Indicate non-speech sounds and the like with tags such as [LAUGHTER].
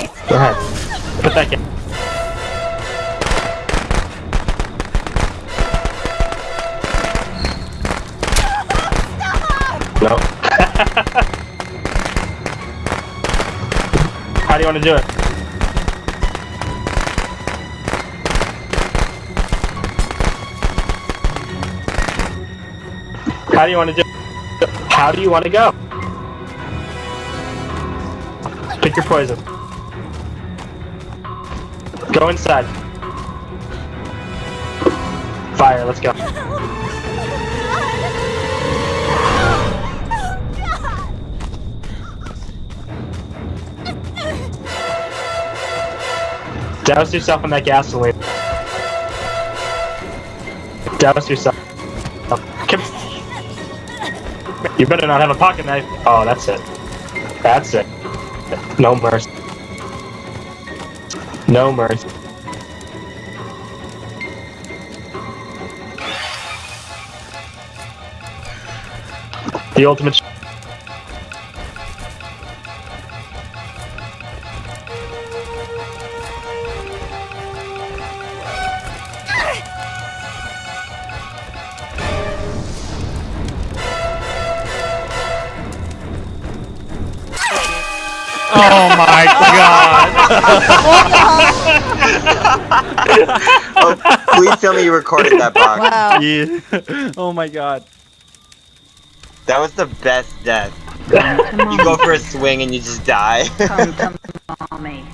Go ahead. Put that gas. No. [LAUGHS] How do you want to do it? How do you want to do it? How do you want to go? Pick your poison. Go inside. Fire, let's go. Douse yourself in that gasoline. Douse yourself. You better not have a pocket knife. Oh, that's it. That's it. No mercy. No mercy. The ultimate. Oh my god! Oh, please tell me you recorded that box. Wow. Yeah. Oh my god. That was the best death. You go for a swing and you just die. Come, come, mommy.